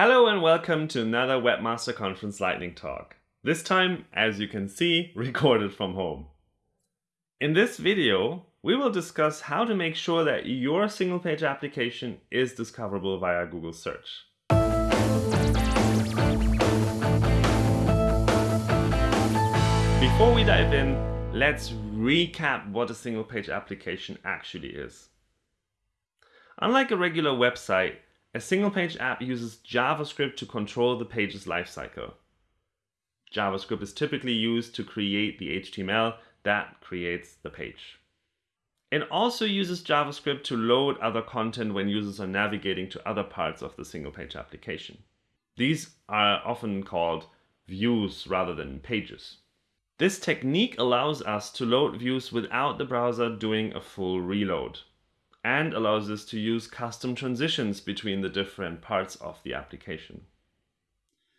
Hello and welcome to another Webmaster Conference Lightning Talk. This time, as you can see, recorded from home. In this video, we will discuss how to make sure that your single page application is discoverable via Google search. Before we dive in, let's recap what a single page application actually is. Unlike a regular website, a single page app uses JavaScript to control the page's lifecycle. JavaScript is typically used to create the HTML that creates the page. It also uses JavaScript to load other content when users are navigating to other parts of the single page application. These are often called views rather than pages. This technique allows us to load views without the browser doing a full reload and allows us to use custom transitions between the different parts of the application.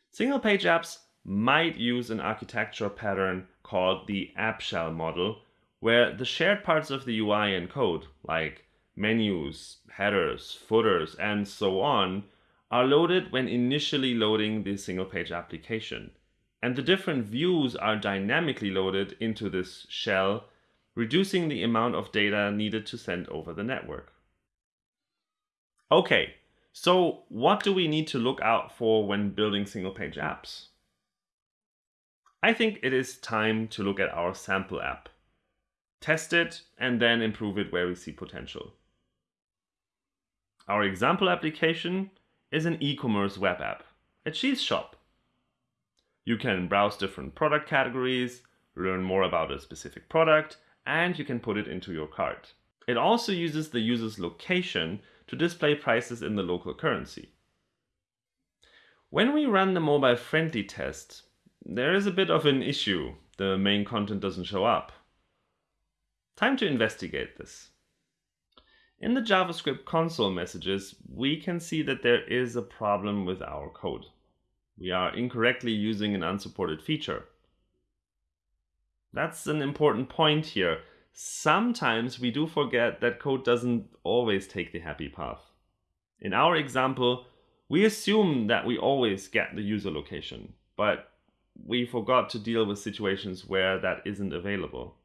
Single page apps might use an architecture pattern called the app shell model, where the shared parts of the UI and code, like menus, headers, footers, and so on, are loaded when initially loading the single page application. And the different views are dynamically loaded into this shell reducing the amount of data needed to send over the network. Okay, so what do we need to look out for when building single page apps? I think it is time to look at our sample app. Test it and then improve it where we see potential. Our example application is an e-commerce web app, a cheese shop. You can browse different product categories, learn more about a specific product, and you can put it into your cart. It also uses the user's location to display prices in the local currency. When we run the mobile friendly test, there is a bit of an issue. The main content doesn't show up. Time to investigate this. In the JavaScript console messages, we can see that there is a problem with our code. We are incorrectly using an unsupported feature. That's an important point here. Sometimes we do forget that code doesn't always take the happy path. In our example, we assume that we always get the user location, but we forgot to deal with situations where that isn't available.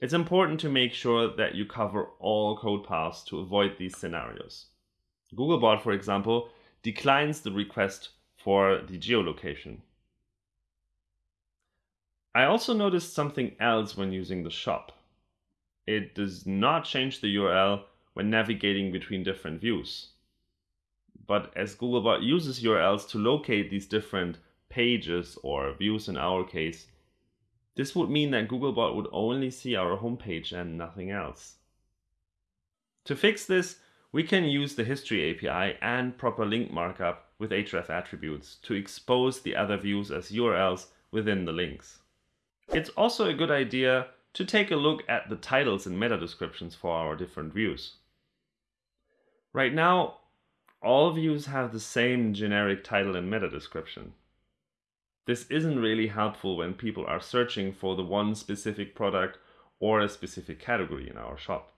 It's important to make sure that you cover all code paths to avoid these scenarios. Googlebot, for example, declines the request for the geolocation. I also noticed something else when using the shop. It does not change the URL when navigating between different views. But as Googlebot uses URLs to locate these different pages or views in our case, this would mean that Googlebot would only see our homepage and nothing else. To fix this, we can use the history API and proper link markup with href attributes to expose the other views as URLs within the links. It's also a good idea to take a look at the titles and meta descriptions for our different views. Right now, all views have the same generic title and meta description. This isn't really helpful when people are searching for the one specific product or a specific category in our shop.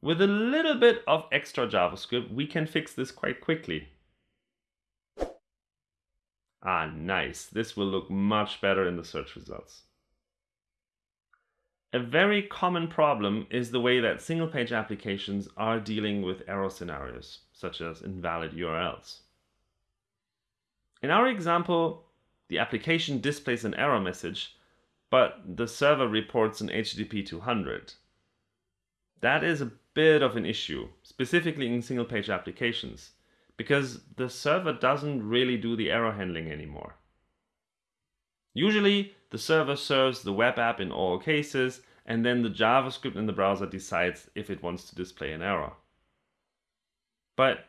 With a little bit of extra JavaScript, we can fix this quite quickly. Ah, nice. This will look much better in the search results. A very common problem is the way that single-page applications are dealing with error scenarios, such as invalid URLs. In our example, the application displays an error message, but the server reports an HTTP 200. That is a bit of an issue, specifically in single-page applications because the server doesn't really do the error handling anymore. Usually, the server serves the web app in all cases, and then the JavaScript in the browser decides if it wants to display an error. But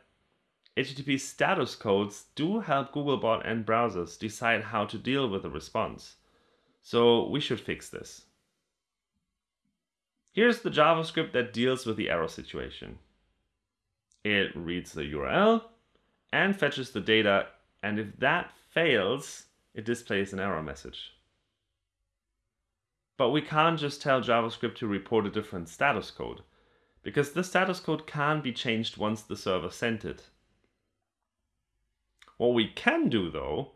HTTP status codes do help Googlebot and browsers decide how to deal with the response. So we should fix this. Here's the JavaScript that deals with the error situation. It reads the URL, and fetches the data. And if that fails, it displays an error message. But we can't just tell JavaScript to report a different status code, because the status code can't be changed once the server sent it. What we can do though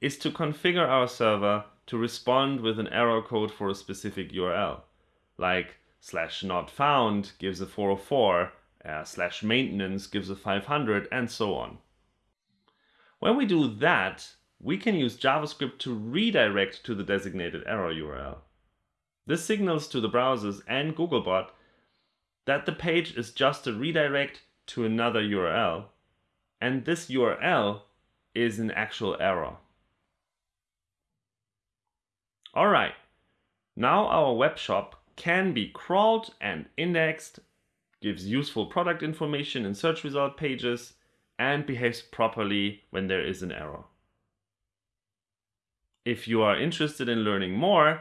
is to configure our server to respond with an error code for a specific URL, like slash not found gives a 404, uh, slash maintenance gives a 500, and so on. When we do that, we can use JavaScript to redirect to the designated error URL. This signals to the browsers and Googlebot that the page is just a redirect to another URL, and this URL is an actual error. Alright, now our web shop can be crawled and indexed, gives useful product information in search result pages, and behaves properly when there is an error. If you are interested in learning more,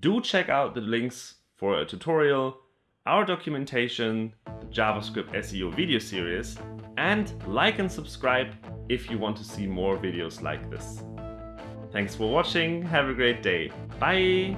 do check out the links for a tutorial, our documentation, the JavaScript SEO video series, and like and subscribe if you want to see more videos like this. Thanks for watching, have a great day, bye!